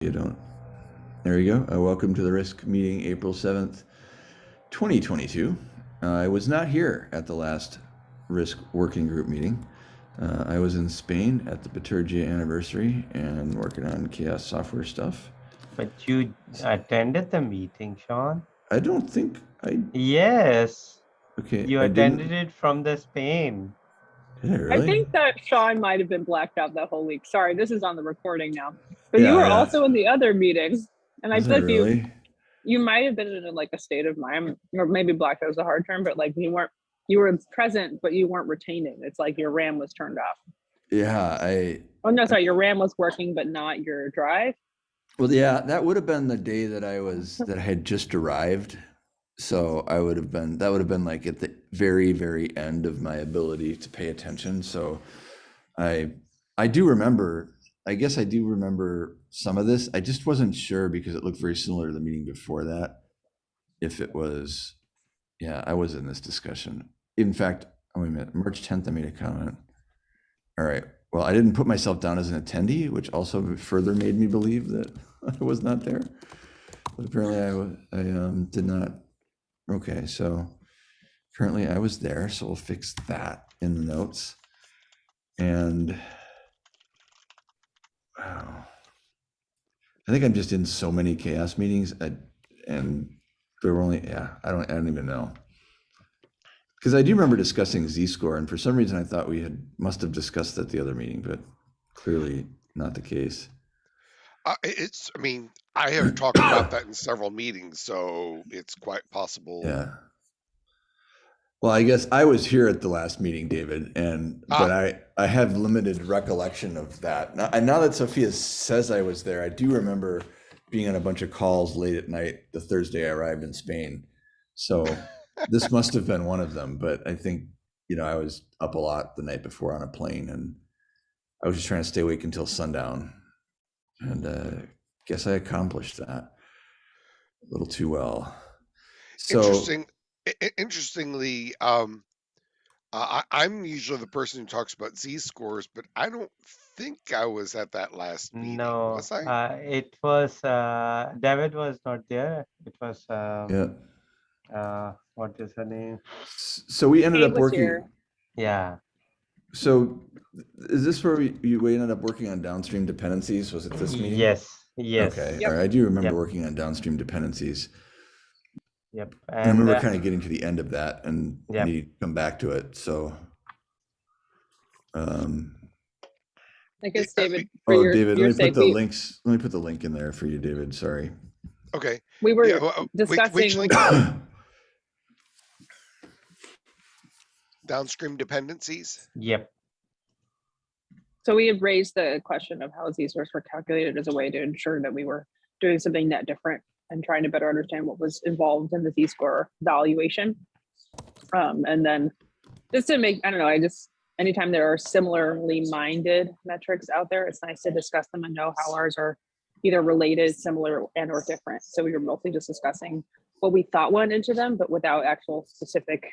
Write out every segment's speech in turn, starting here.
You don't. There you go. Uh, welcome to the risk meeting, April 7th, 2022. Uh, I was not here at the last risk working group meeting. Uh, I was in Spain at the Bitergia anniversary and working on CHAOSS software stuff. But you attended the meeting, Sean. I don't think I. Yes, Okay. you I didn't- attended it from the Spain. Did I think that Sean might have been blacked out that whole week. Sorry, this is on the recording now. But Yeah, you were yeah. also in the other meetings. And I Was feel I you really? you might have been in like a state of mind, or maybe blacked out is a hard term, but like you weren't you were present, but you weren't retaining. It's like your RAM was turned off. Yeah, I. Oh no, sorry, your RAM was working, but not your drive. Well, yeah, that would have been the day that I was that I had just arrived. So I would have been that would have been like at the very very end of my ability to pay attention. So I I do remember. I guess I do remember some of this. I just wasn't sure because it looked very similar to the meeting before that. If it was, yeah, I was in this discussion. In fact, oh, wait a minute, March 10th, I made a comment. All right. Well, I didn't put myself down as an attendee, which also further made me believe that I was not there. But apparently I, I um, did not. Okay, so currently I was there, so we'll fix that in the notes. And wow, I think I'm just in so many CHAOSS meetings, and there were only yeah, I don't I don't even know. Because I do remember discussing Z-score, and for some reason I thought we had must have discussed that the other meeting, but clearly not the case. Uh, it's, I mean, I have talked about that in several meetings, so it's quite possible. Yeah. Well, I guess I was here at the last meeting, David, and but Ah. I I have limited recollection of that. Now, and now that Sophia says I was there, I do remember being on a bunch of calls late at night the Thursday I arrived in Spain. So this must have been one of them. But I think you know I was up a lot the night before on a plane, and I was just trying to stay awake until sundown, and uh, guess I accomplished that a little too well. So Interesting. i- i- Interestingly, um, uh, I, I'm usually the person who talks about Z scores, but I don't think I was at that last meeting. No, Was I? uh, it was uh, David was not there. It was um, yeah. uh, what is her name? So we ended Kate up working. here. Yeah, So is this where we, you, ended up working on downstream dependencies? Was it this meeting? yes, yes, Okay, Yep. all right. I do remember Yep. working on downstream dependencies. yep. I And remember uh, kind of getting to the end of that and Yep. need to come back to it. So, um, I guess David, for oh, your, David, your let me put the we, links. Let me put the link in there for you, David. Sorry. Okay. we were Yeah, well, wait- wait discussing till like, I- downstream dependencies. yep, So we had raised the question of how these scores were calculated as a way to ensure that we were doing something net different and trying to better understand what was involved in the Z-score valuation. Um, and then just to make, I don't know, I just, anytime there are similarly minded metrics out there, it's nice to discuss them and know how ours are either related, similar, and or different. So we were mostly just discussing what we thought went into them, but without actual specific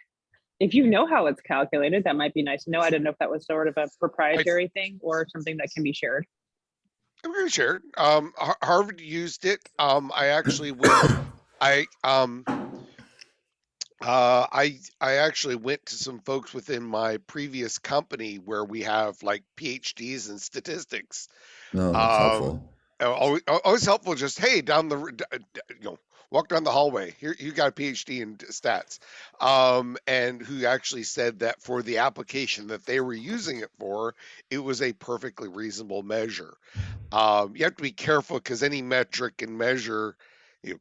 if you know how it's calculated, that might be nice to know. I didn't know if that was sort of a proprietary thing or something that can be shared. I'm going to share. it. Um, Harvard used it. Um, I actually went. I um. Uh, I I actually went to some folks within my previous company where we have like PhDs in statistics. No, that's Um, helpful. Uh, Always, always helpful. Just hey, down the r- d- you know walk down the hallway. Here you got a PhD in stats, um, and who actually said that for the application that they were using it for, it was a perfectly reasonable measure. Um, you have to be careful because any metric and measure, you,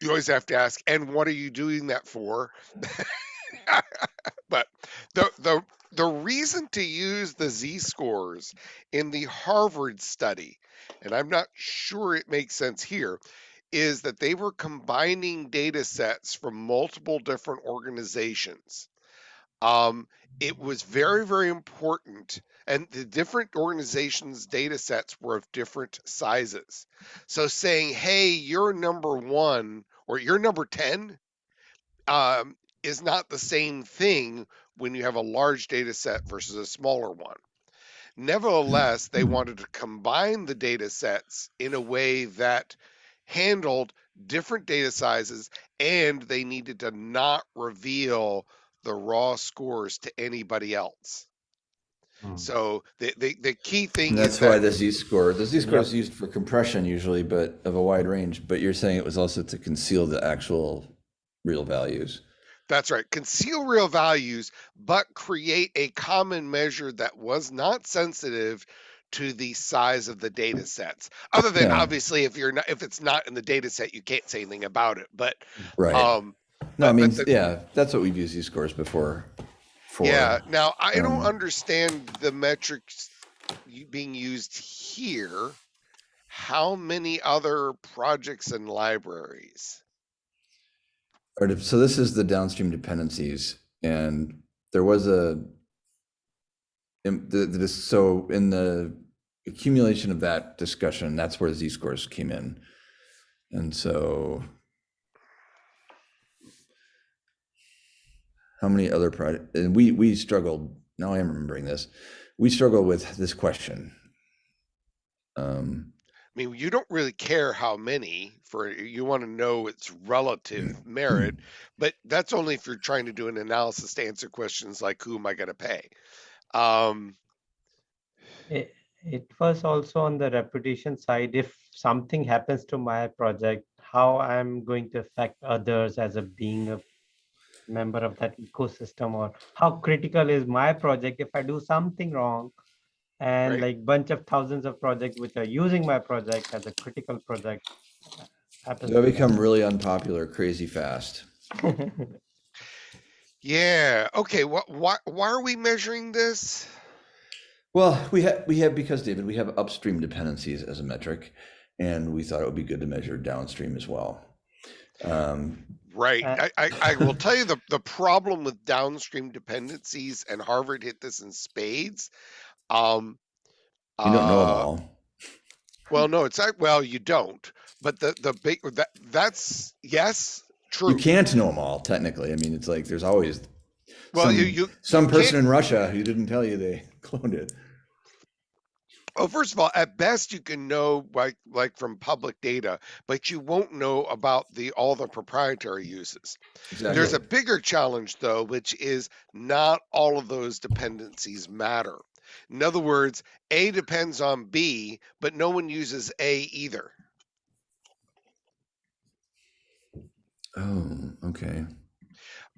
you always have to ask, and what are you doing that for? but the the the reason to use the z scores in the Harvard study, and I'm not sure it makes sense here, is that they were combining data sets from multiple different organizations. Um, it was very, very important, and the different organizations' data sets were of different sizes. So saying, hey, you're number one or you're number 10 um, is not the same thing when you have a large data set versus a smaller one. Nevertheless, they wanted to combine the data sets in a way that handled different data sizes and they needed to not reveal the raw scores to anybody else. Hmm. So the, the, the key thing And is that's why that the z-score, the z-score Yep. is used for compression usually, but of a wide range, but you're saying it was also to conceal the actual real values. That's right. Conceal real values, but create a common measure that was not sensitive to the size of the data sets. Other than Yeah. obviously if you're not if it's not in the data set, you can't say anything about it. But Right. um No, I mean, the- yeah, that's what we've used these scores before. For. yeah, now I don't um, understand the metrics being used here. How many other projects and libraries? So this is the downstream dependencies and there was a. in the, the, so in the accumulation of that discussion, that's where the z-scores came in. And so. How many other project, and we, we struggled, now I am remembering this, we struggled with this question. Um, I mean, you don't really care how many for you want to know its relative merit, but that's only if you're trying to do an analysis to answer questions like who am I going to pay? Um, It, it was also on the reputation side. If something happens to my project, how I'm going to affect others as a being a member of that ecosystem, or how critical is my project if I do something wrong? And Right. like bunch of thousands of projects which are using my project as a critical project. Uh, happens They'll become really unpopular crazy fast. yeah. Okay. What? Why? Why are we measuring this? Well, we have, we have, because David, we have upstream dependencies as a metric, and we thought it would be good to measure downstream as well. Um, Right. Uh, I, I, I will tell you the, the problem with downstream dependencies, and Harvard hit this in spades. Um, you don't know them uh, all. Well, no, it's not. Well, you don't. But the the big that that's yes, true. You can't know them all, technically. I mean, it's like there's always well, some, you you some you person can't- in Russia who didn't tell you they cloned it. Oh, first of all, at best you can know like like from public data, but you won't know about the all the proprietary uses. Exactly. There's a bigger challenge though, which is not all of those dependencies matter. In other words, A depends on B, but no one uses A either. Oh, okay.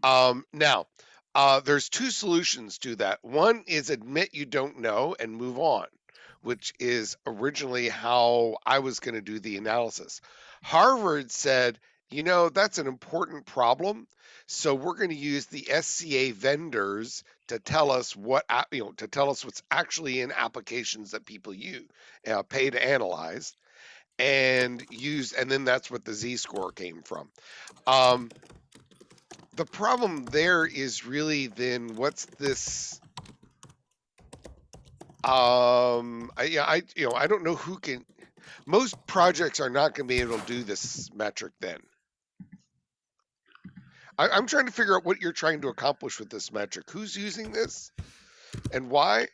Um, now, uh, there's two solutions to that. One is admit you don't know and move on, which is originally how I was going to do the analysis. Harvard said, you know, that's an important problem. So we're going to use the SCA vendors to tell us what, you know, to tell us what's actually in applications that people use, uh, pay to analyze and use, and then that's what the Z score came from. Um, the problem there is really then what's this um I, yeah, I you know I don't know who can most projects are not going to be able to do this metric then. I, I'm trying to figure out what you're trying to accomplish with this metric. Who's using this? And why?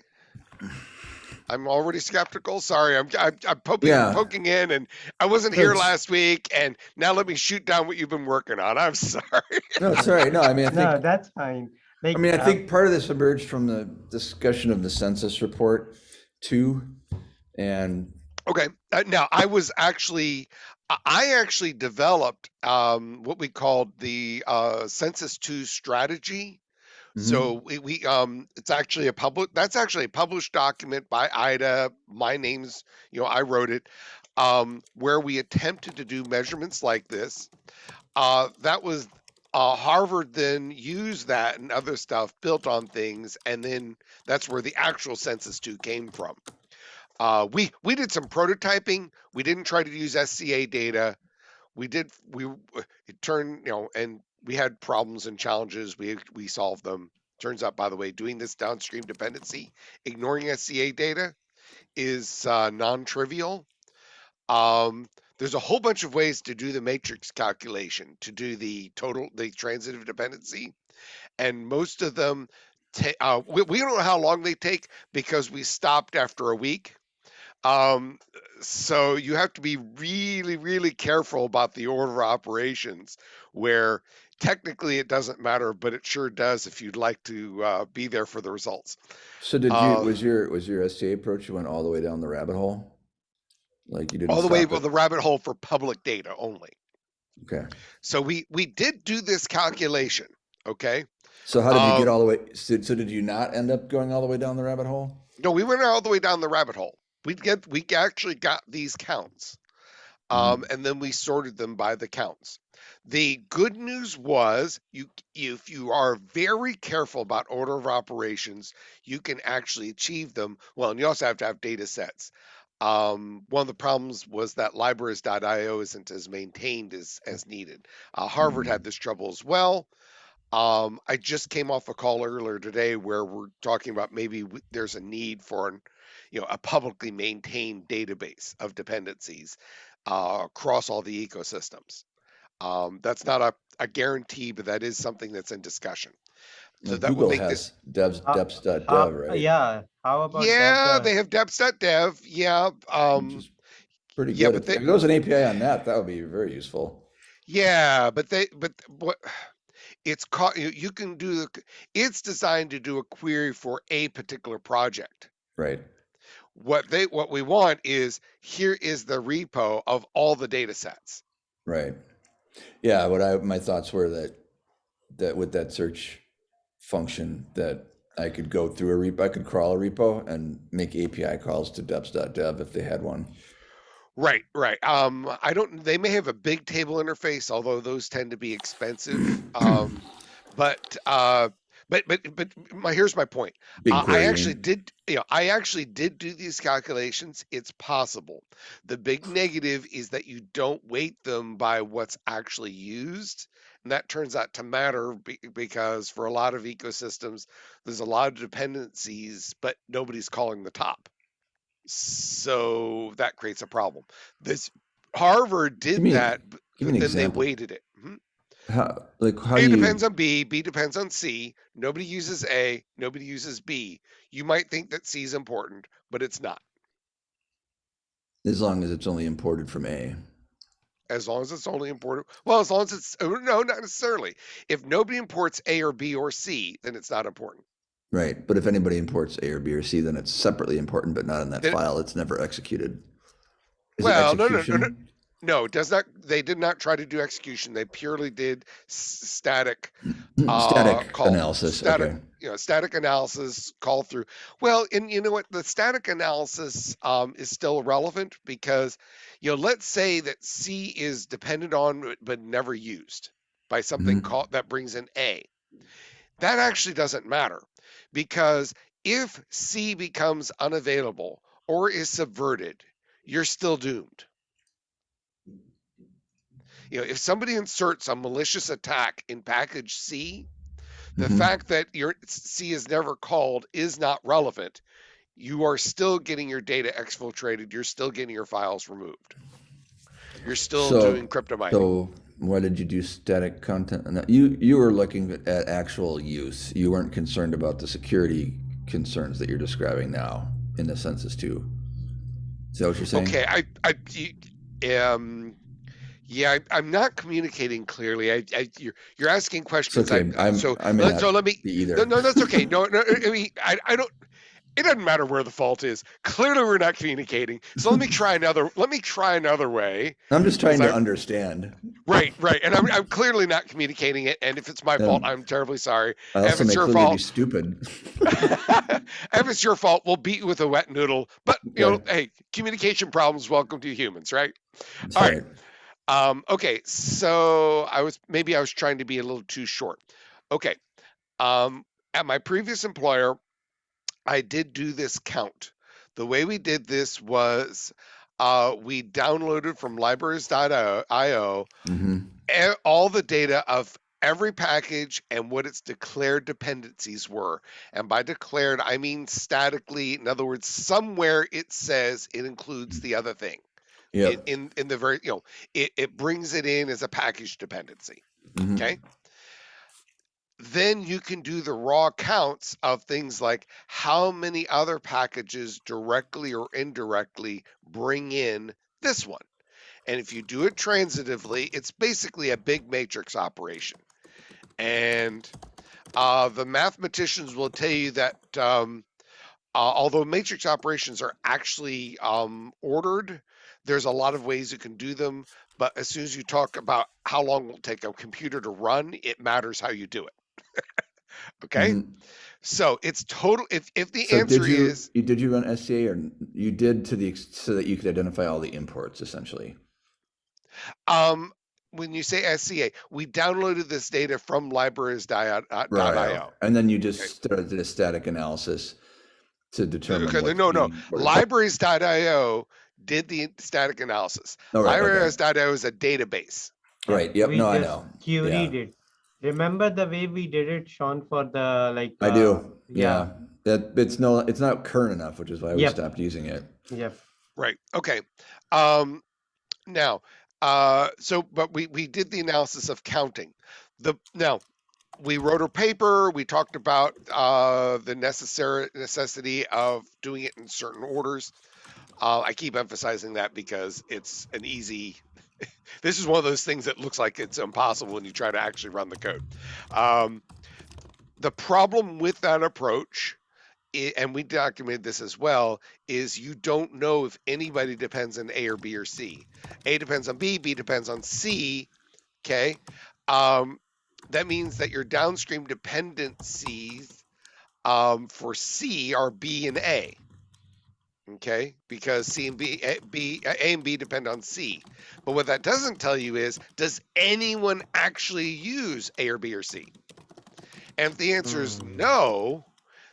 I'm already skeptical. Sorry I'm I'm, I'm poking, Yeah. poking in and I wasn't here That's- last week and now let me shoot down what you've been working on. I'm sorry. No, sorry. No, I mean, I think, No, that's fine. Like, I mean, I think part of this emerged from the discussion of the census report too. And Okay. Uh, now I was actually, I- I actually developed um, what we called the uh, Census Two strategy. Mhm. So we, we um, it's actually a public. That's actually a published document by IDA. My name's, you know, I wrote it, um, where we attempted to do measurements like this. Uh, that was uh, Harvard then used that and other stuff built on things, and then that's where the actual Census Two came from. Uh, we we did some prototyping. We didn't try to use SCA data. We did we it turned you know and we had problems and challenges. We we solved them. Turns out, by the way, doing this downstream dependency, ignoring SCA data, is uh, non-trivial. Um, there's a whole bunch of ways to do the matrix calculation to do the total the transitive dependency, and most of them uh, we, we don't know how long they take because we stopped after a week. Um, so you have to be really, really careful about the order of operations where technically it doesn't matter, but it sure does if you'd like to uh, be there for the results. So did you, Um, was your, was your STA approach, you went all the way down the rabbit hole? Like you didn't All the way to the rabbit hole for public data only. Okay. So we we did do this calculation. Okay. So how did you get Um, all the way, so, so did you not end up going all the way down the rabbit hole? No, we went all the way down the rabbit hole. We get we actually got these counts, um, and then we sorted them by the counts. The good news was you if you are very careful about order of operations, you can actually achieve them. Well, and you also have to have data sets. Um, one of the problems was that libraries.io isn't as maintained as as needed. Uh, Harvard had this trouble as well. Um, I just came off a call earlier today where we're talking about maybe w- there's a need for an, you know, a publicly maintained database of dependencies uh, across all the ecosystems. Um, that's not a, a guarantee, but that is something that's in discussion. So Well, that would Google make has this, devs, Uh, deps.dev, How- right? Yeah, how about yeah, that? they have deps.dev. Yeah, Which um, Pretty yeah, good. but If they- if there was an API on that, that would be very useful. Yeah, but they but what it's called you, you can do the it's designed to do a query for a particular project. Right. What they what we want is here is the repo of all the data sets. Right. Yeah, what I, my thoughts were that, that with that search function, that I could go through a repo, I could crawl a repo and make API calls to deps.dev if they had one. Right, right. Um I don't they may have a big table interface, although those tend to be expensive. Um but uh but but but my here's my point. Uh, I actually did, you know, I actually did do these calculations. It's possible. The big negative is that you don't weight them by what's actually used. And that turns out to matter be- because for a lot of ecosystems, there's a lot of dependencies, but nobody's calling the top. So that creates a problem. This Harvard did me- that, but then they weighted it. How, like, how A you, depends on B, B depends on C. Nobody uses A, nobody uses B. You might think that C is important, but it's not. as long as it's only imported from A. As long as it's only imported. Well, as long as it's oh, no, not necessarily. If nobody imports A or B or C, then it's not important. Right. But if anybody imports A or B or C, then it's separately important, but not in that Then- file. It's never executed. Is Well, no, no, no, no. No, does not. They did not try to do execution. They purely did static uh, Static call- analysis. static, Okay. you know, static analysis call through. Well, and you know what? The static analysis um, is still relevant because, you know, let's say that C is dependent on but- never used by something Mhm. called that brings in A. That actually doesn't matter because if C becomes unavailable or is subverted, you're still doomed. You know, if somebody inserts a malicious attack in package C, the Mhm. fact that your C is never called is not relevant. You are still getting your data exfiltrated. You're still getting your files removed. You're still So- doing crypto mining. So why did you do static content? And You, you were looking at actual use. You weren't concerned about the security concerns that you're describing now in the census too. Is that what you're saying? okay, I, I, um, yeah, I, I'm not communicating clearly. I, I you're, you're asking questions. okay. I, I'm- so, I may let, so let me. Either. No, no, that's okay. No, no, I mean, I, I don't. It doesn't matter where the fault is. Clearly, we're not communicating. So let me try another. Let me try another way. I'm just trying to I- understand. Right, right. And I'm, I'm clearly not communicating it. And if it's my fault, Um, I'm terribly sorry. I If it's your fault- stupid. if it's your fault, we'll beat you with a wet noodle. But you know, hey, communication problems. Welcome to humans, right? It's All all right. Um, okay, so I was maybe I was trying to be a little too short. Okay. Um, at my previous employer, I did do this count. The way we did this was uh, we downloaded from libraries.io Mhm. e- all the data of every package and what its declared dependencies were. And by declared, I mean statically. In other words, somewhere it says it includes the other thing Yep. in, in in the very you know it, it brings it in as a package dependency Mhm. okay then you can do the raw counts of things like how many other packages directly or indirectly bring in this one. And if you do it transitively, it's basically a big matrix operation. And uh, the mathematicians will tell you that um, uh, although matrix operations are actually um, ordered, there's a lot of ways you can do them. But as soon as you talk about how long it will take a computer to run, it matters how you do it. okay, Mhm. so it's total. If if the So answer you, is you, did you run SCA or you did to the, so that you could identify all the imports essentially? um, when you say SCA, we downloaded this data from libraries.io. Right. And then you just Okay. started did a static analysis to determine. Okay, no, no. Libraries.io did the static analysis. Oh, right, okay. Libraries.io is a database. Right, yep, We no, I just know. Queried it. Remember the way we did it, Sean, for the like. I uh, do, yeah. That, it's no, it's not current enough, which is why we Yep. stopped using it. Yep. Right. Okay. Um, now, uh, so but we we did the analysis of counting. The now we wrote a paper. We talked about uh, the necessary necessity of doing it in certain orders. Uh, I keep emphasizing that because it's an easy. this is one of those things that looks like it's impossible when you try to actually run the code. Um, the problem with that approach and we documented this as well, is you don't know if anybody depends on A or B or C. A depends on B, B depends on C. Okay. Um, that means that your downstream dependencies um, for C are B and A. Okay, because C and B, A, B, A and B depend on C. But what that doesn't tell you is, does anyone actually use A or B or C? And if the answer is Hmm. no,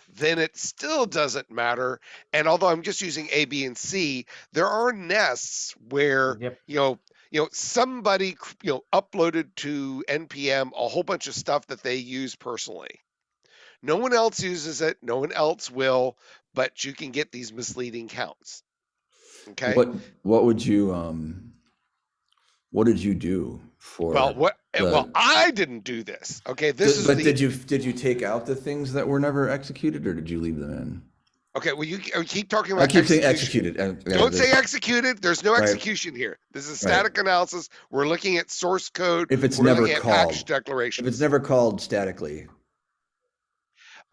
then it still doesn't matter. And although I'm just using A, B, and C, there are nests where Yep. you know, you know, somebody you know uploaded to npm a whole bunch of stuff that they use personally. No one else uses it. No one else will. But you can get these misleading counts. Okay. What, what would you, um, what did you do for? well, what? eh, well, I didn't do this. Okay. This Did- is But the. did you, did you take out the things that were never executed or did you leave them in? okay. Well, you uh, keep talking about. I keep saying executed. Don't say executed. There's no Right. execution here. This is Right. static analysis. We're looking at source code. If it's We're never called. package If it's never called statically,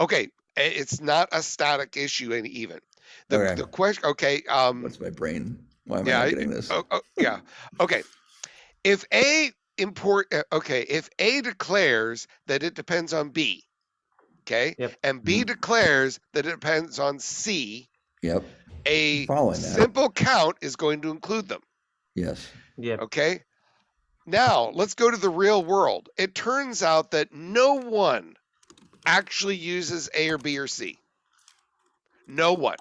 okay, it's not a static issue and even. The Okay. the question. Okay. Um. what's my brain? Why am I Yeah, not I- getting this? Oh, oh, yeah. Okay. If A import, uh, okay, if A declares that it depends on B, okay, Yep. and B Mhm. declares that it depends on C, Yep, a following that. simple count is going to include them. yes. Yep. Okay. Now let's go to the real world. It turns out that no one actually uses A or B or C. No one.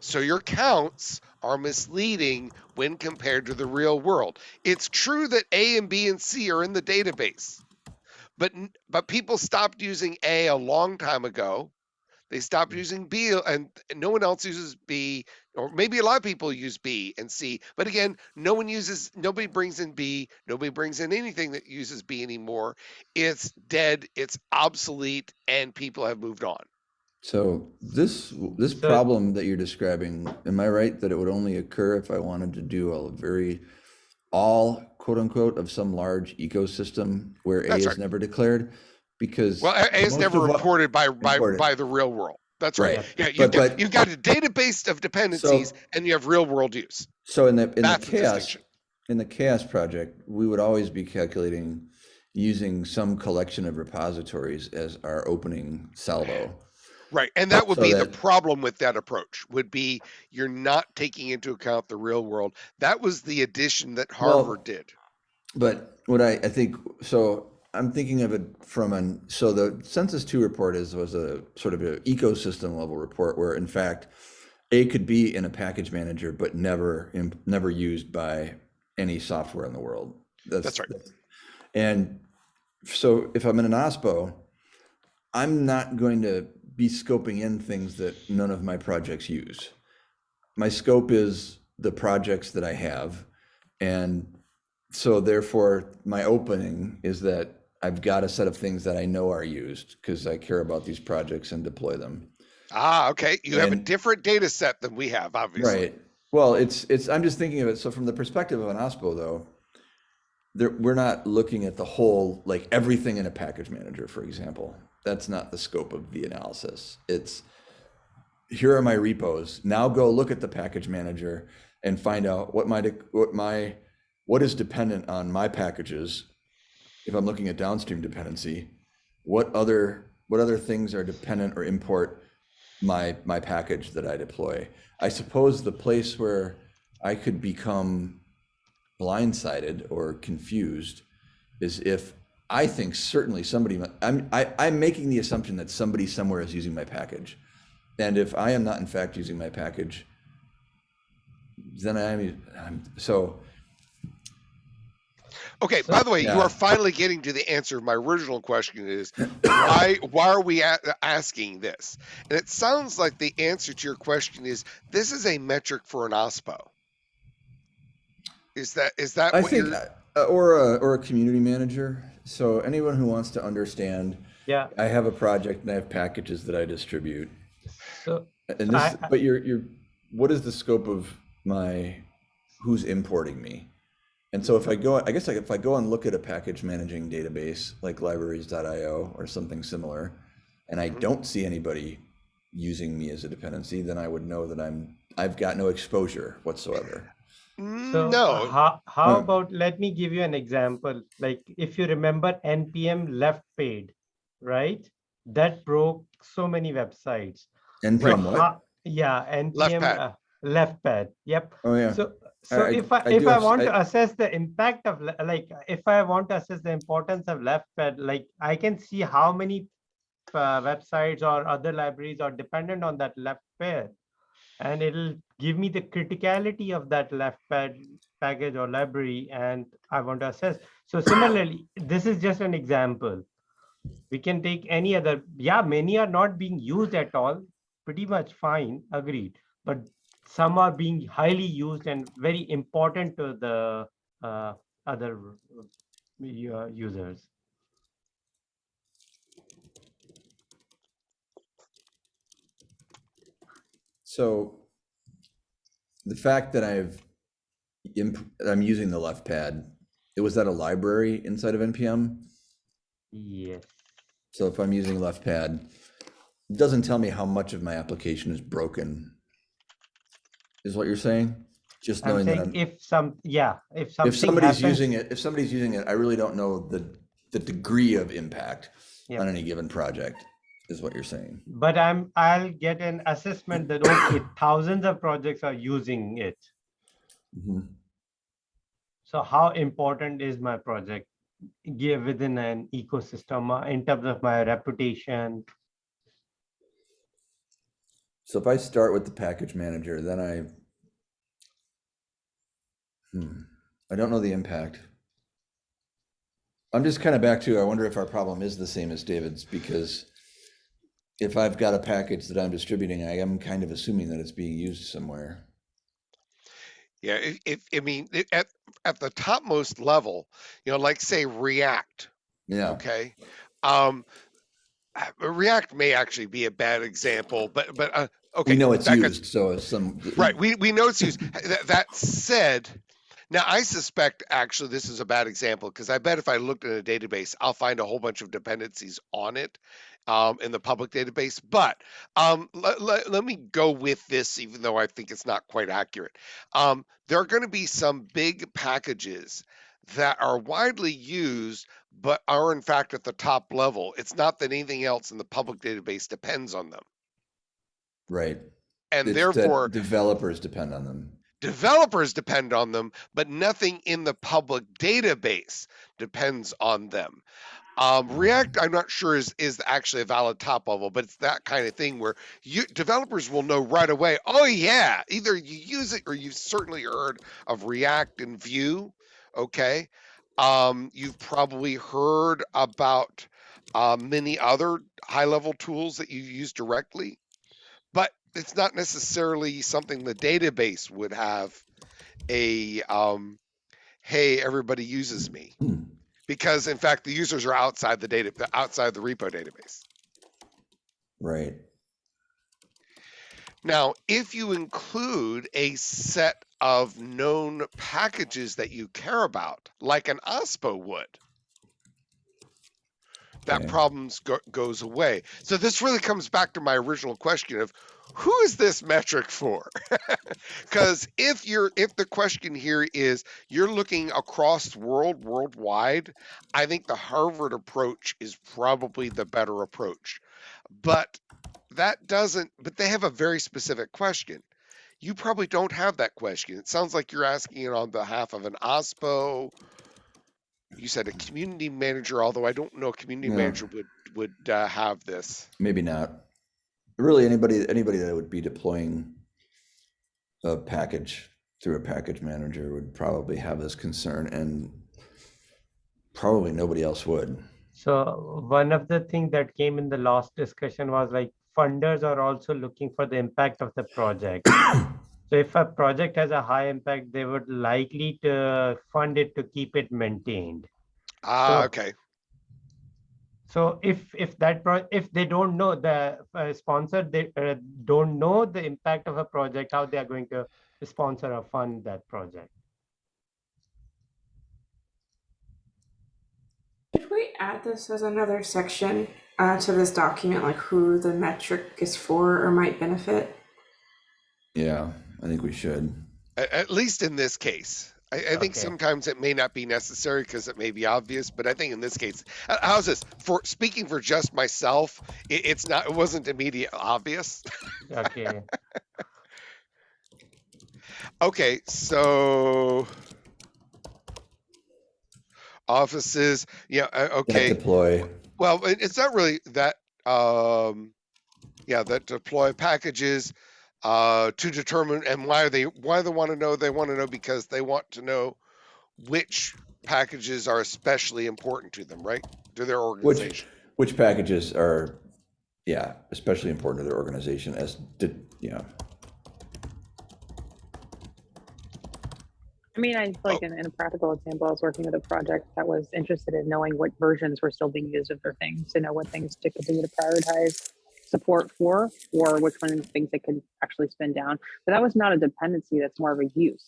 So your counts are misleading when compared to the real world. It's true that A and B and C are in the database. But but people stopped using A a long time ago. They stopped using B and no one else uses B or maybe a lot of people use B and C, but again, no one uses, nobody brings in B, nobody brings in anything that uses B anymore. It's dead, it's obsolete, and people have moved on. So this, this So- problem that you're describing, am I right that it would only occur if I wanted to do a very, all quote unquote of some large ecosystem where A That's is never declared? Because. Well, A- A is never reported by by Reported. by the real world. That's right. Right. Yeah, you've But- got, but- you've got a database of dependencies, and you have real world use. So in the, in the That's the CHAOSS, in the CHAOSS project, we would always be calculating using some collection of repositories as our opening salvo. Right, and that would So be the problem with that approach. Would be you're not taking into account the real world. That was the addition that Well, Harvard did. But what I, I think, so I'm thinking of it from an, so the Census Two report is, was a sort of an ecosystem level report where in fact, A could be in a package manager, but never, never used by any software in the world. That's right. And so if I'm in an OSPO, I'm not going to be scoping in things that none of my projects use. My scope is the projects that I have. And so therefore, my opening is that I've got a set of things that I know are used because I care about these projects and deploy them. Ah, okay. You have a different data set than we have, obviously. Right. Well, it's, it's, I'm just thinking of it, so from the perspective of an OSPO though, there, we're not looking at the whole, like everything in a package manager, for example. That's not the scope of the analysis. It's, here are my repos. Now go look at the package manager and find out what my, what my, what is dependent on my packages. If I'm looking at downstream dependency, what other, what other things are dependent or import my, my package that I deploy? I suppose the place where I could become blindsided or confused is if I think certainly somebody, I'm, I, I'm making the assumption that somebody somewhere is using my package. And if I am not in fact using my package, then I'm, I'm so, Okay, So- by the way, you are finally getting to the answer of my original question is why why are we a- asking this? And it sounds like the answer to your question is this is a metric for an OSPO. Is that is that I what think, you're uh, or a, or a community manager. So anyone who wants to understand, Yeah, I have a project and I have packages that I distribute. so, And this, I- I- but you're, you're, what is the scope of my, who's importing me? And so if I go, I guess if I go and look at a package managing database like libraries.io or something similar, and I don't see anybody using me as a dependency, then I would know that I'm, I've got no exposure whatsoever. Mm, so no. how, how Uh, about, let me give you an example. Like if you remember NPM left pad, right? That broke so many websites. NPM what? How- Yeah, NPM. left pad. uh, Left pad, yep. Oh, yeah. So, so I- if I, I if I want to assess the impact of, like, if I want to assess the importance of left pad, like, I can see how many uh, websites or other libraries are dependent on that left pad. And it'll give me the criticality of that left pad package or library, and I want to assess. So similarly, this is just an example. We can take any other, yeah, many are not being used at all, pretty much fine, agreed. But some are being highly used and very important to the uh, other uh, users. So the fact that I've, imp- I'm using the left pad, it was that a library inside of NPM? Yes. So if I'm using left pad, it doesn't tell me how much of my application is broken. Is what you're saying? Just knowing that I'm, if some, yeah, if something if somebody's happens- using it, if somebody's using it, I really don't know the, the degree of impact Yeah. on any given project, is what you're saying. But I'm, I'll get an assessment that, okay, thousands of projects are using it. Mhm. So how important is my project? Give within an ecosystem uh, in terms of my reputation. So if I start with the package manager, then I, hmm, I don't know the impact. I'm just kind of back to, I wonder if our problem is the same as David's, because if I've got a package that I'm distributing, I am kind of assuming that it's being used somewhere. Yeah, if, if I mean it- at at the topmost level, you know, like say React, Yeah, okay? Um React may actually be a bad example, but but uh, okay, we know it's used, so some. Right. We we know it's used. that, that said, now I suspect actually this is a bad example because I bet if I looked in a database, I'll find a whole bunch of dependencies on it um, in the public database. But um, let, let, let me go with this, even though I think it's not quite accurate. Um, there are going to be some big packages that are widely used, but are in fact at the top level. It's not that anything else in the public database depends on them. Right. And It's therefore, Developers depend on them. developers depend on them, but nothing in the public database depends on them. Um, React, I'm not sure is is actually a valid top level, but it's that kind of thing where you developers will know right away. Oh yeah, either you use it or you've certainly heard of React and Vue. Okay, um, you've probably heard about uh, many other high level tools that you use directly, but it's not necessarily something the database would have a um, hey everybody uses me Hmm. because in fact the users are outside the data outside the repo database. Right. Now, if you include a set of known packages that you care about, like an OSPO would, that Okay. problems go, goes away. So this really comes back to my original question of who is this metric for? Because if you're if the question here is you're looking across the world worldwide, I think the Harvard approach is probably the better approach. But that doesn't but they have a very specific question. You probably don't have that question. It sounds like you're asking it on behalf of an OSPO. You said a community manager, although I don't know a community Yeah. manager would would uh, have this. Maybe not. Really, anybody anybody that would be deploying a package through a package manager would probably have this concern, and probably nobody else would. So one of the things that came in the last discussion was like funders are also looking for the impact of the project. So if a project has a high impact, they would likely to fund it to keep it maintained. Ah, So- okay. So if if that pro if they don't know the uh, sponsor they uh, don't know the impact of a project, how they are going to sponsor or fund that project. Should we add this as another section uh, to this document, like who the metric is for or might benefit? Yeah, I think we should. A- At least in this case. I, I think Okay. sometimes it may not be necessary because it may be obvious, but I think in this case, how's this? For speaking for just myself, it, it's not. It wasn't immediate obvious. Okay. Okay, so offices. Yeah. uh, That Okay. deploy. Well, it- it's not really that. Um, yeah, that deploy packages uh, to determine and why they why they want to know. They want to know because they want to know which packages are especially important to them, right? To their Which organization. which packages are, yeah, especially important to their organization as did yeah. I mean, I feel like in, in a practical example, I was working with a project that was interested in knowing what versions were still being used of their things, to know what things to continue to prioritize support for, or which ones things they could actually spin down. But that was not a dependency; that's more of a use.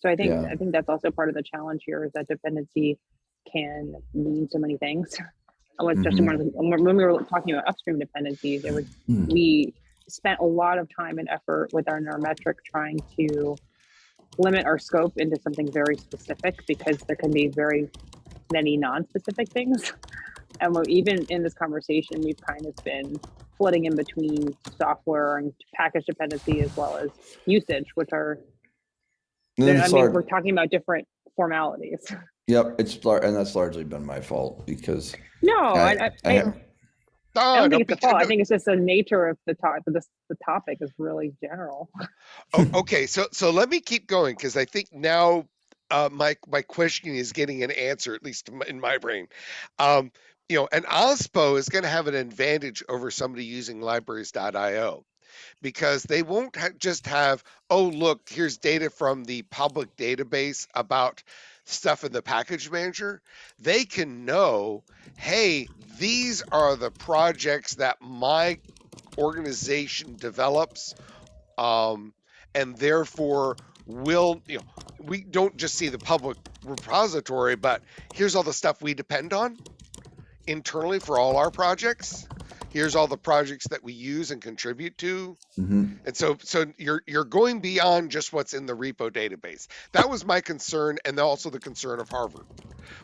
So I think Yeah. I think that's also part of the challenge here is that dependency can mean so many things. Oh, Especially Mhm. one of the, when we were talking about upstream dependencies, it was Hmm. we spent a lot of time and effort with our neurometric trying to limit our scope into something very specific because there can be very many non-specific things. And we're even in this conversation, we've kind of been flitting in between software and package dependency as well as usage, which are, I mean, we're talking about different formalities. Yep, it's and that's largely been my fault because No, I, I, I, I, I don't think it's a fault. I think it's just the nature of the topic. The, the topic is really general. oh, okay, so so let me keep going because I think now uh, my my question is getting an answer at least in my- in my brain. Um, you know, an OSPO is going to have an advantage over somebody using libraries.io because they won't ha- just have oh look here's data from the public database about stuff in the package manager. They can know hey these are the projects that my organization develops um, and therefore will you know we don't just see the public repository but here's all the stuff we depend on internally for all our projects here's all the projects that we use and contribute to mhm. and so so you're you're going beyond just what's in the repo database that was my concern and also the concern of harvard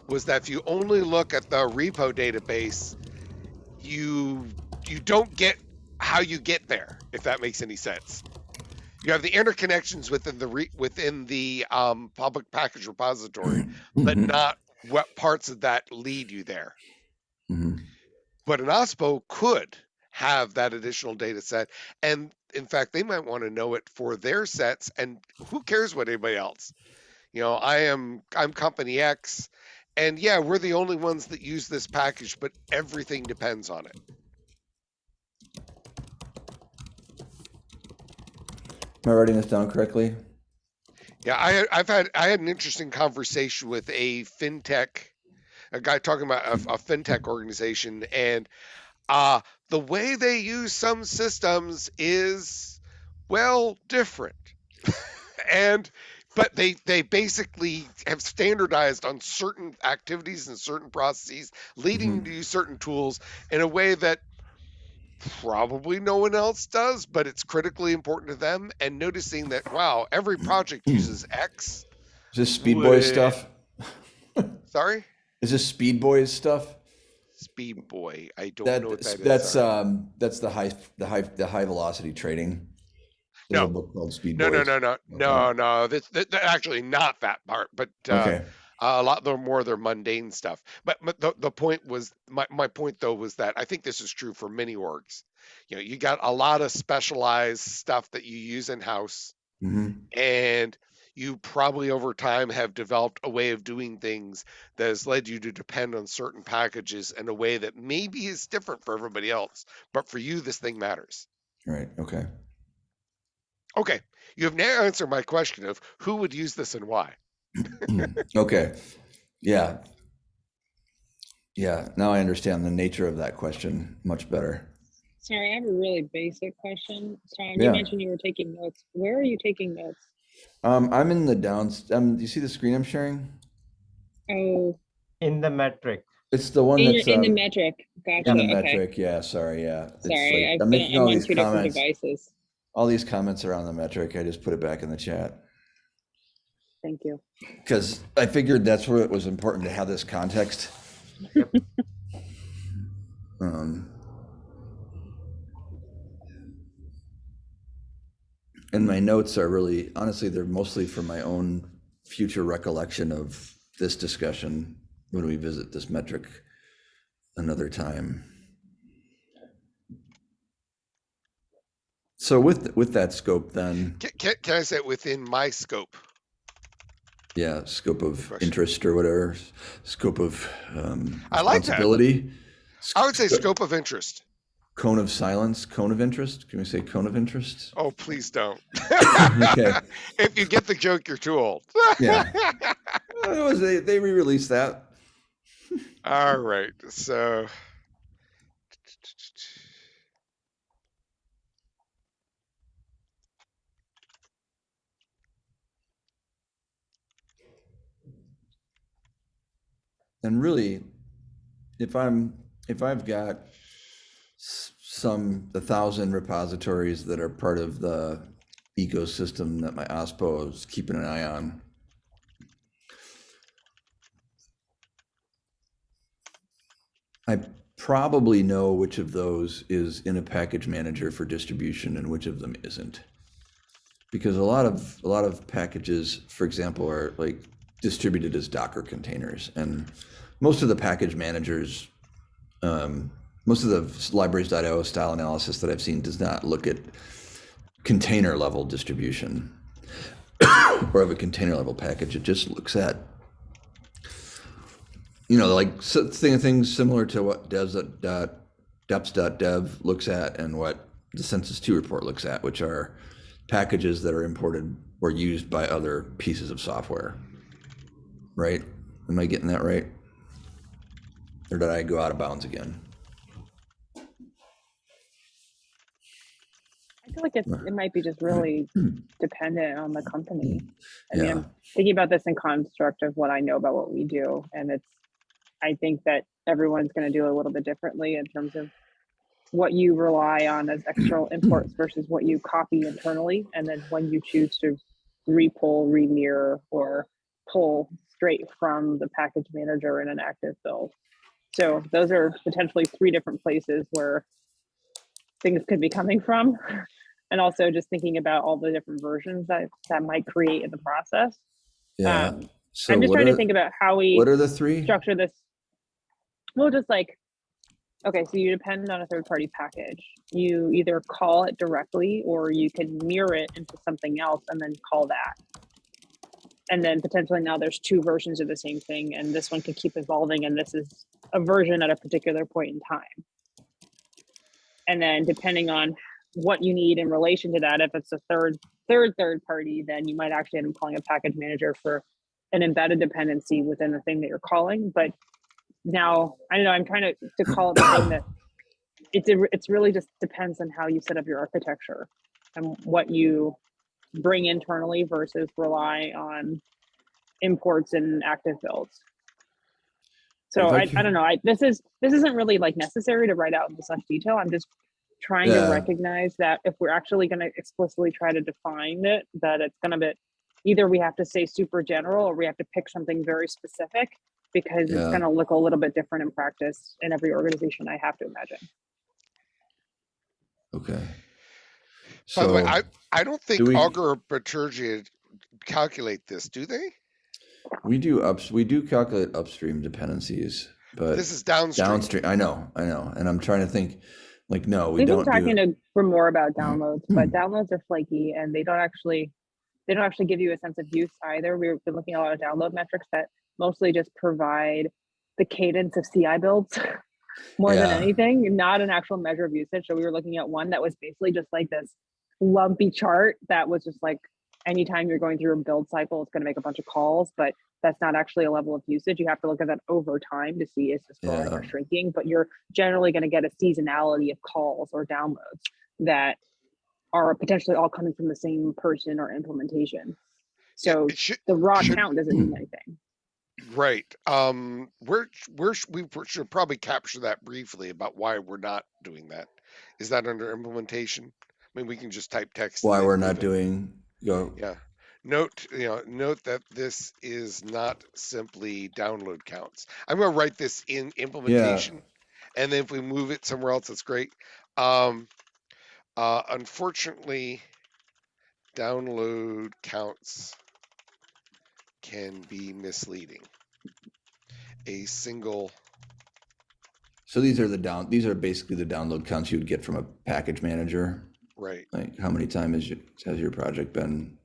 was that if you only look at the repo database you you don't get how you get there if that makes any sense you have the interconnections within the re, within the um, public package repository but Mhm. not what parts of that lead you there Mhm. But an OSPO could have that additional data set. And in fact, they might want to know it for their sets. And who cares what anybody else? You know, I am I'm company X, and yeah, we're the only ones that use this package, but everything depends on it. Am I writing this down correctly? Yeah, I I've had I had an interesting conversation with a fintech a guy talking about a, a fintech organization, and uh, the way they use some systems is well different, and but they they basically have standardized on certain activities and certain processes, leading Mhm. to use certain tools in a way that probably no one else does, but it's critically important to them. And noticing that wow, every project uses X. Is this Speed Boys Would- stuff? Sorry. Is this Speed Boys stuff? Speed Boy. I don't That, know what that is. that's sorry. um that's the high the high the high velocity trading. There's No. book called Speed no, no, Boys. no, no, no, no. That's that, that actually not that part, but uh, Okay. a lot the more their mundane stuff. But, but the, the point was my, my point though was that I think this is true for many orgs. You know, you got a lot of specialized stuff that you use in house, hmm and you probably over time have developed a way of doing things that has led you to depend on certain packages in a way that maybe is different for everybody else. But for you, this thing matters. Right. Okay. Okay, you have now answered my question of who would use this and why. okay. Yeah. Yeah. Now I understand the nature of that question much better. Sorry, I have a really basic question. Tom, Yeah. you mentioned you were taking notes. Where are you taking notes? Um, I'm in the downs. Um, do you see the screen I'm sharing? Oh, In the metric. It's the one in, that's your, in the um, metric. Gotcha. in the okay. metric. Yeah. Sorry. Yeah. It's Sorry, like- I've I'm been, making I'm all on these two different comments. devices. All these comments are on the metric. I just put it back in the chat. Thank you. because I figured that's where it was important to have this context. um, and my notes are really, honestly, they're mostly for my own future recollection of this discussion when we visit this metric another time. So with with that scope, then Can, can, can I say within my scope? Yeah, scope of interest or whatever, scope of um, I like that. I would say scope of interest. Cone of silence, cone of interest. Can we say cone of interest? Oh, please don't. Okay. if you get the joke, you're too old. Yeah. It was they, they re-released that. All right. So. And really, if I'm if I've got some a thousand repositories that are part of the ecosystem that my OSPO is keeping an eye on, I probably know which of those is in a package manager for distribution and which of them isn't. Because a lot of a lot of packages, for example, are like distributed as Docker containers, and most of the package managers, um, most of the libraries.io style analysis that I've seen does not look at container level distribution or of a container level package. It just looks at you know, like thing, things similar to what devs dot deps.dev looks at and what the Census 2 report looks at, which are packages that are imported or used by other pieces of software. Right? Am I getting that right? Or did I go out of bounds again? Feel like it's, it might be just really hmm. dependent on the hmm. company. I mean, I'm thinking about this in construct of what I know about what we do, and it's, I think that everyone's going to do a little bit differently in terms of what you rely on as hmm. external imports versus what you copy internally, and then when you choose to repull, remirror, or pull straight from the package manager in an active build. So those are potentially three different places where things could be coming from. And also just thinking about all the different versions that that might create in the process. Yeah. Um, so I'm just trying are, to think about how we what are the three? structure this. Well, just like, okay, so you depend on a third party package. You either call it directly or you can mirror it into something else and then call that. And then potentially now there's two versions of the same thing and this one can keep evolving and this is a version at a particular point in time. And then depending on what you need in relation to that, if it's a third, third, third party, then you might actually end up calling a package manager for an embedded dependency within the thing that you're calling, but now, I don't know, I'm trying to, to call it the thing that it's, a- it's really just depends on how you set up your architecture and what you bring internally versus rely on imports and active builds. So I I, don't know, I, this is, this isn't really like necessary to write out in such detail. I'm just trying to recognize that if we're actually gonna explicitly try to define it, that it's gonna be, either we have to say super general or we have to pick something very specific because it's gonna look a little bit different in practice in every organization, I have to imagine. Okay. By the way, So- I, I don't think do we- Augur or Bitergia calculate this, do they? We do ups, we do calculate upstream dependencies, but This is downstream. downstream, I know, I know. And I'm trying to think, like, no, we We've been don't talking do, to for more about downloads, but Hmm. downloads are flaky and they don't actually, they don't actually give you a sense of use either. We've been looking at a lot of download metrics that mostly just provide the cadence of CI builds more than anything, not an actual measure of usage. So we were looking at one that was basically just like this lumpy chart that was just like anytime you're going through a build cycle, it's going to make a bunch of calls, but that's not actually a level of usage. You have to look at that over time to see is this growing or shrinking, but you're generally going to get a seasonality of calls or downloads that are potentially all coming from the same person or implementation. So it should, the raw should- count doesn't mean anything. right. Um, we're, we're, we should probably capture that briefly about why we're not doing that. Is that under implementation? I mean, we can just type text. why we're not it. doing, go, Yeah. Note, you know, note that this is not simply download counts. I'm gonna write this in implementation. And then if we move it somewhere else, that's great. Um, uh, unfortunately, download counts can be misleading. A single, so these are the down, these are basically the download counts you would get from a package manager. Right, Like, how many times your, has your project been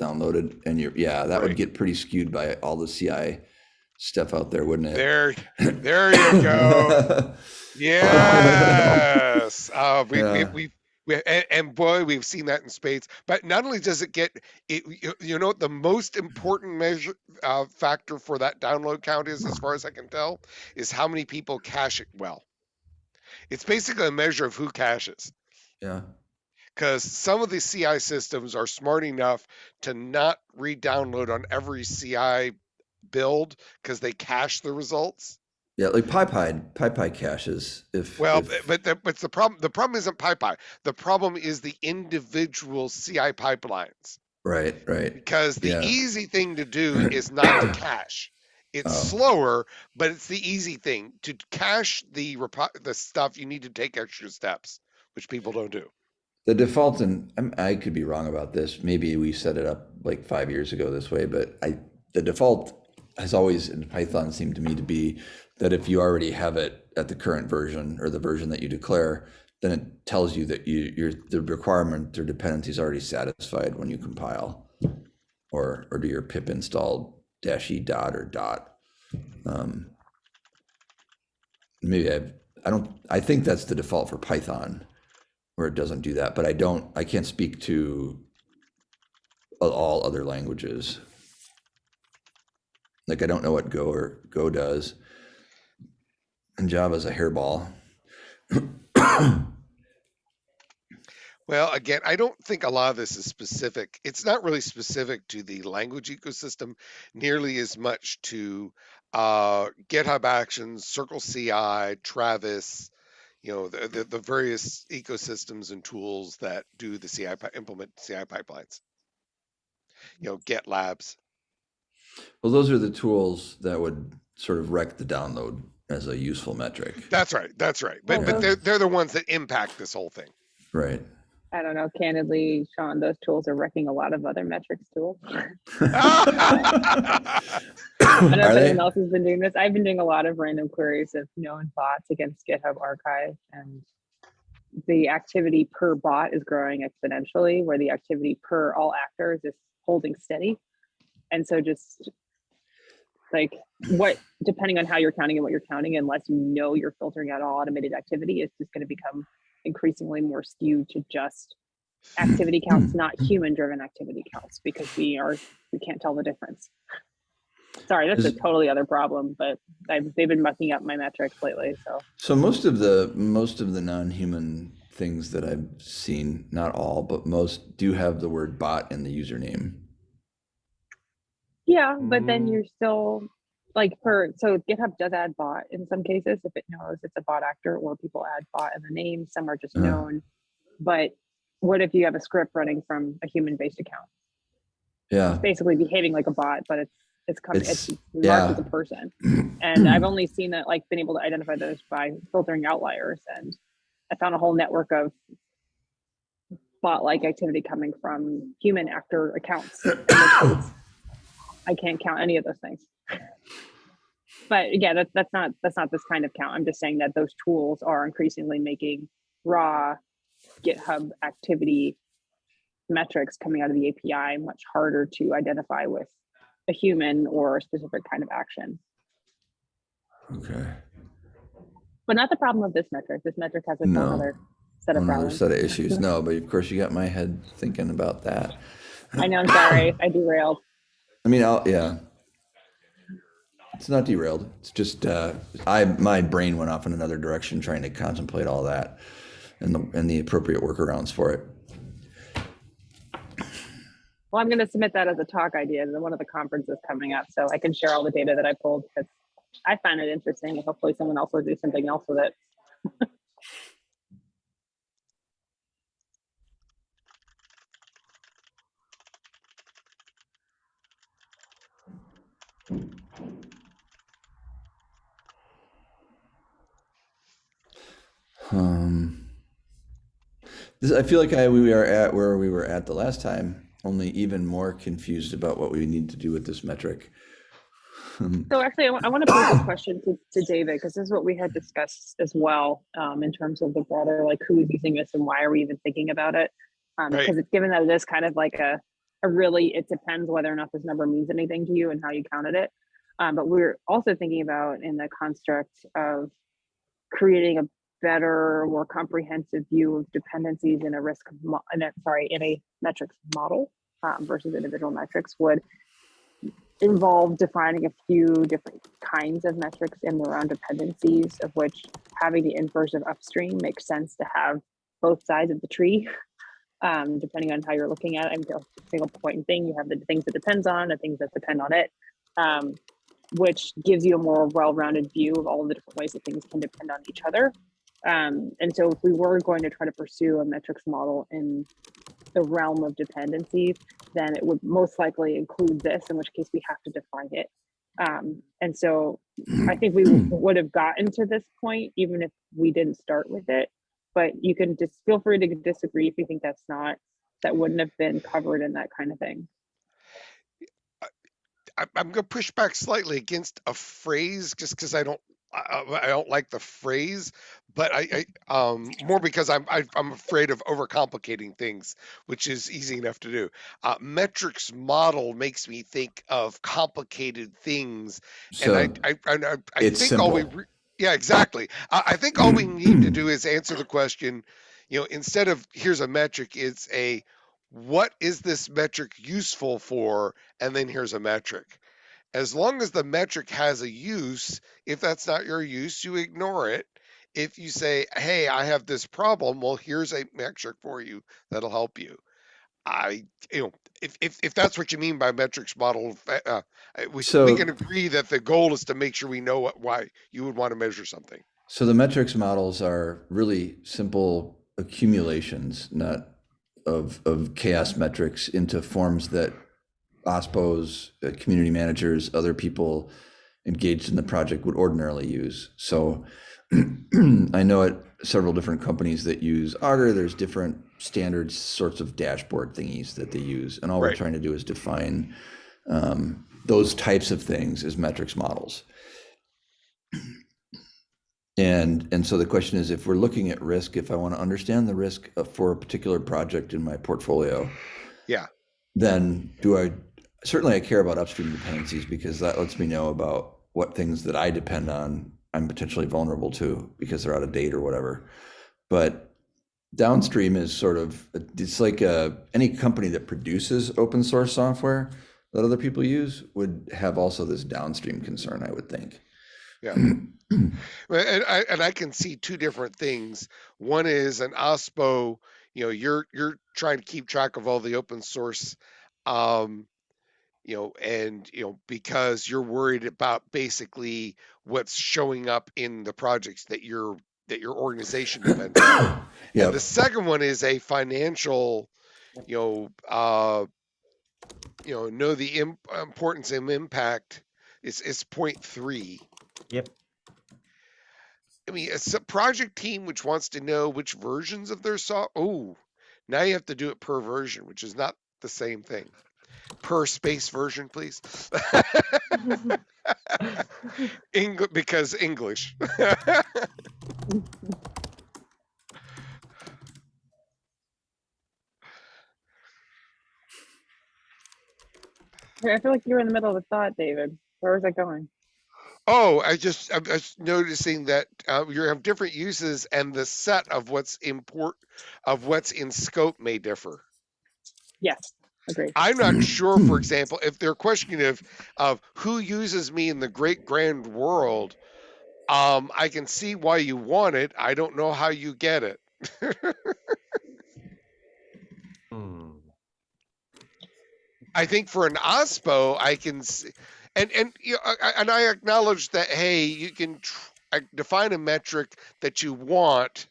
downloaded? And your, yeah, that would get pretty skewed by all the CI stuff out there, wouldn't it? there, there you go. Yes. Uh, we, we, Yeah. we, we, and, and boy, we've seen that in spades. But not only does it get it, you, you know, what the most important measure uh, factor for that download count is, as far as I can tell, is how many people cache it well. It's basically a measure of who caches. Yeah, Because some of the CI systems are smart enough to not re-download on every CI build because they cache the results. yeah, like PyPI, PyPI caches, if. Well, if- but the, but the problem the problem isn't PyPI. The problem is the individual CI pipelines. Right, right, Because the Yeah. easy thing to do is not to cache. It's Oh. slower, but it's the easy thing to cache the repo- the stuff. You need to take extra steps, which people don't do. The default, and I'm- could be wrong about this, maybe we set it up like five years ago this way, but I, the default has always in Python seemed to me to be that if you already have it at the current version or the version that you declare, then it tells you that you, your, the requirement or dependency is already satisfied when you compile or, or do your pip install dash e dot or dot. Um, Maybe I've, I don't, I think that's the default for Python where it doesn't do that, but I don't, I can't speak to all other languages. Like I don't know what Go or Go does. And Java's a hairball. Well, again, I don't think a lot of this is specific. It's not really specific to the language ecosystem nearly as much to uh, GitHub Actions, Circle CI, Travis, you know, the, the, the various ecosystems and tools that do the CI implement CI pipelines. You know, GitLabs. Well, those are the tools that would sort of wreck the download as a useful metric. That's right. That's right. But but they're they're the ones that impact this whole thing. Right. I don't know, candidly, Sean, those tools are wrecking a lot of other metrics tools. I don't know Are if they? anyone else has been doing this. I've been doing a lot of random queries of known bots against GitHub Archive, and the activity per bot is growing exponentially, where the activity per all actors is holding steady. And so, just like what, depending on how you're counting and what you're counting, unless you know you're filtering out all automated activity, it's just going to become increasingly more skewed to just hmm. activity hmm. counts, not hmm. human driven activity counts, because we are we can't tell the difference. Sorry, that's a totally other problem, but I've, they've been mucking up my metrics lately, so. So most of the most of the non-human things that I've seen, not all, but most do have the word bot in the username. Yeah, but then you're still like for so GitHub does add bot in some cases if it knows it's a bot actor or people add bot in the name. Some are just Uh. known. But what if you have a script running from a human based account? Yeah. Basically behaving like a bot, but it's it's coming it's, It's- marked yeah. as a person. And I've only seen that like been able to identify those by filtering outliers and I found a whole network of bot like activity coming from human actor accounts. in which case I can't count any of those things. But again, that's that's not that's not this kind of count. I'm just saying that those tools are increasingly making raw GitHub activity metrics coming out of the API much harder to identify with a human or a specific kind of action. Okay. But not the problem of this metric. This metric has its own No. other set of Another problems. set of issues. No, but of course you got my head thinking about that. I know, I'm sorry, I derailed. I mean, I'll, yeah. It's not derailed. It's just uh, I my brain went off in another direction trying to contemplate all that and the and the appropriate workarounds for it. Well, I'm going to submit that as a talk idea to one of the conferences coming up, so I can share all the data that I pulled because I find it interesting, and hopefully someone else will do something else with it. Um, this, I feel like I we are at where we were at the last time, only even more confused about what we need to do with this metric. So actually, I want to pose a question to, to David because this is what we had discussed as well um, in terms of the broader, like who is using this and why are we even thinking about it? Um, Right. Because it's given that it is kind of like a, a really, it depends whether or not this number means anything to you and how you counted it. Um, but we're also thinking about in the construct of creating a better, more comprehensive view of dependencies in a risk, mo- in a, sorry, in a metrics model um, versus individual metrics would involve defining a few different kinds of metrics in their own dependencies, of which having the inverse of upstream makes sense to have both sides of the tree, um, depending on how you're looking at it. A single point thing. You have the things that depends on the things that depend on it, um, which gives you a more well-rounded view of all the different ways that things can depend on each other. Um, and so if we were going to try to pursue a metrics model in the realm of dependencies, then it would most likely include this, in which case we have to define it. Um, and so I think we would have gotten to this point even if we didn't start with it. But you can just feel free to disagree if you think that's not, that wouldn't have been covered in that kind of thing. I, I'm going to push back slightly against a phrase just because I don't I, I I don't like the phrase, but I, I um more because I'm I, I'm afraid of overcomplicating things, which is easy enough to do. Uh, metrics model makes me think of complicated things, So and I I, I, I I think all we yeah exactly. I, I think all we need to do is answer the question. You know, instead of here's a metric, it's a what is this metric useful for, and then here's a metric as long as the metric has a use, if that's not your use, you ignore it. If you say, hey, I have this problem, well, here's a metric for you that'll help you. I, you know, if, if, if that's what you mean by metrics model, uh, uh, we, we can agree that the goal is to make sure we know what, why you would want to measure something. So the metrics models are really simple accumulations, not of of CHAOSS metrics into forms that OSPOs, uh, community managers, other people engaged in the project would ordinarily use. So I know at several different companies that use Augur, there's different standard sorts of dashboard thingies that they use. And all we're trying to do is define um, those types of things as metrics models. And, and so the question is, if we're looking at risk, if I want to understand the risk for a particular project in my portfolio, Yeah. then do I, certainly I care about upstream dependencies because that lets me know about what things that I depend on, I'm potentially vulnerable to because they're out of date or whatever. But downstream is sort of, it's like uh any company that produces open source software that other people use would have also this downstream concern, I would think. Yeah. And I, and I can see two different things. One is an OSPO, you know, you're, you're trying to keep track of all the open source, um, you know, and, you know, because you're worried about basically what's showing up in the projects that your, that your organization depends on. Yeah, And the second one is a financial, you know, uh, you know, know the im- importance and impact. It's, it's point three. Yep. I mean, it's a project team which wants to know which versions of their soft. Oh, now you have to do it per version, which is not the same thing. Per space version, please. English because English. I feel like you were in the middle of a thought, David. Where was that going? oh, I just I'm just noticing that uh, you have different uses, and the set of what's import of what's in scope may differ. Yes, agree. I'm not sure, for example, if they're questioning of of who uses me in the great grand world. Um, I can see why you want it. I don't know how you get it. Hmm. I think for an OSPO, I can see, and and you know, I- I- and I acknowledge that. Hey, you can tr- define a metric that you want,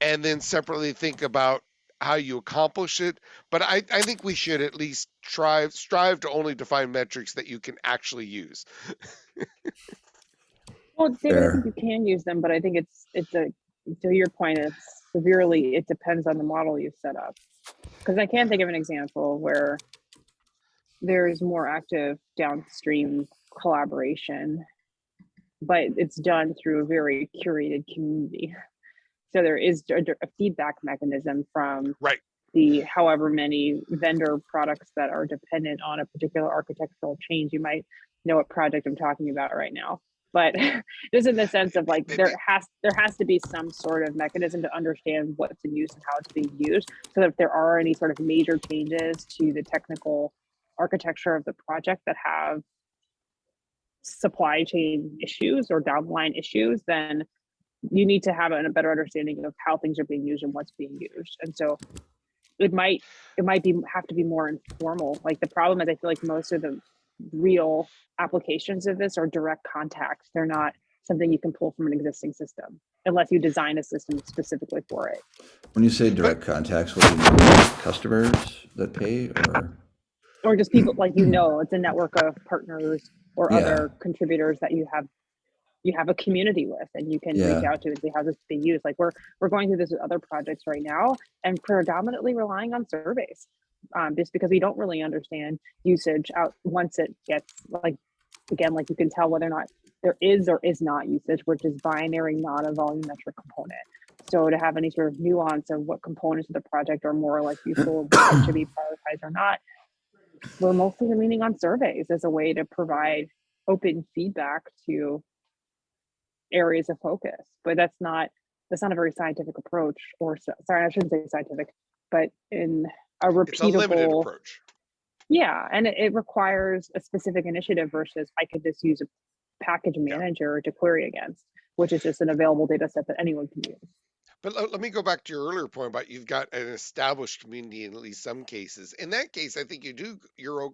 and then separately think about how you accomplish it. But I, I think we should at least try strive to only define metrics that you can actually use. Well, David, I think you can use them, but I think it's it's a to your point, it's severely it depends on the model you set up. Because I can't think of an example where there's more active downstream collaboration, but it's done through a very curated community. So there is a, a feedback mechanism from Right. the however many vendor products that are dependent on a particular architectural change. You might know what project I'm talking about right now but just in the sense of like there has there has to be some sort of mechanism to understand what's in use and how it's being used so that if there are any sort of major changes to the technical architecture of the project that have supply chain issues or downline issues then you need to have a, a better understanding of how things are being used and what's being used and so it might it might be have to be more informal like the problem is i feel like most of the real applications of this are direct contact. They're not something you can pull from an existing system unless you design a system specifically for it. when you say direct contacts, what do you mean? Customers that pay or? Or just people like you hmm. know, it's a network of partners or Yeah. other contributors that you have you have a community with and you can reach out to and see how this is being used. Like we're we're going through this with other projects right now and predominantly relying on surveys. Um, just because we don't really understand usage out once it gets like again, like you can tell whether or not there is or is not usage, which is binary, not a volumetric component. So to have any sort of nuance of what components of the project are more like useful, what should be prioritized or not, we're mostly leaning on surveys as a way to provide open feedback to areas of focus. But that's not that's not a very scientific approach, or so- sorry, I shouldn't say scientific, but in a It's a limited repeatable approach. yeah, and it, it requires a specific initiative versus I could just use a package manager to query against, which is just an available data set that anyone can use. But let, me go back to your earlier point about you've got an established community in at least some cases. In that case, I think you do, you're,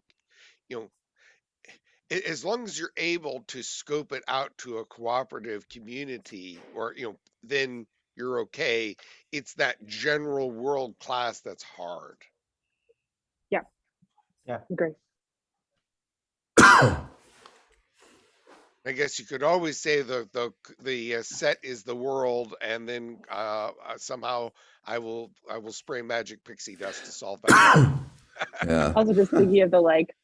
you know, as long as you're able to scope it out to a cooperative community or, you know, then you're okay. It's that general world class that's hard. Yeah. Yeah. Great. I guess you could always say the the the uh, set is the world, and then uh, uh, somehow I will I will spray magic pixie dust to solve that. Yeah, I was just thinking of the like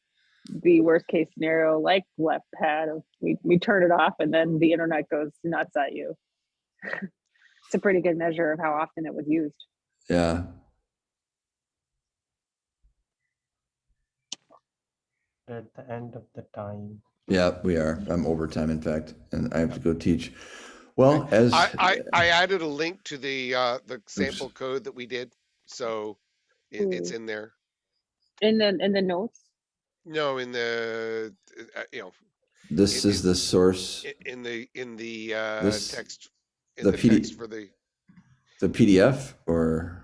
the worst case scenario, like left pad of we, we turn it off and then the internet goes nuts at you. it's a pretty good measure of how often it was used. yeah. At the end of the time. Yeah, we are. I'm overtime, in fact, and I have to go teach. Well, as I, I I added a link to the uh, the sample code that we did, so it, it's in there. In the in the notes, No, in the, uh, you know, This It is the source, in the, in the, uh, This- text. In the the PD text for the, the PDF or,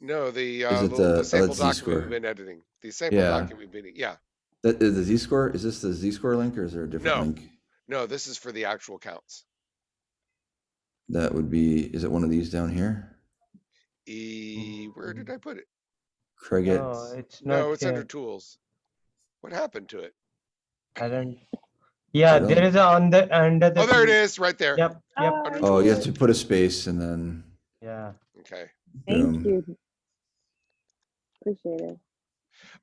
no, the, Is uh, it the- the- oh, the sample that's document Z-score. we've been editing, the sample Yeah. document we've been, yeah. that is the Z-score? Is this the Z-score link or is there a different No. link? No, this is for the actual counts. That would be, is it one of these down here? E, where did I put it? Craig, No, it's not No, it's under tools. What happened to it? I don't. Yeah, don't- there is a on the under the. Oh, there it tool- right there. Yep, yep, Ah, oh, you have to put a space and then, yeah. Okay. Thank boom. you. Appreciate it.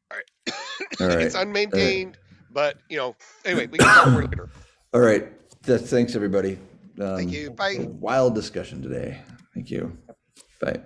All right. It's unmaintained, but you know, anyway, we can talk more later. All right, that's, thanks, everybody. Thank Um, you. Bye. Wild discussion today. Thank you. Bye.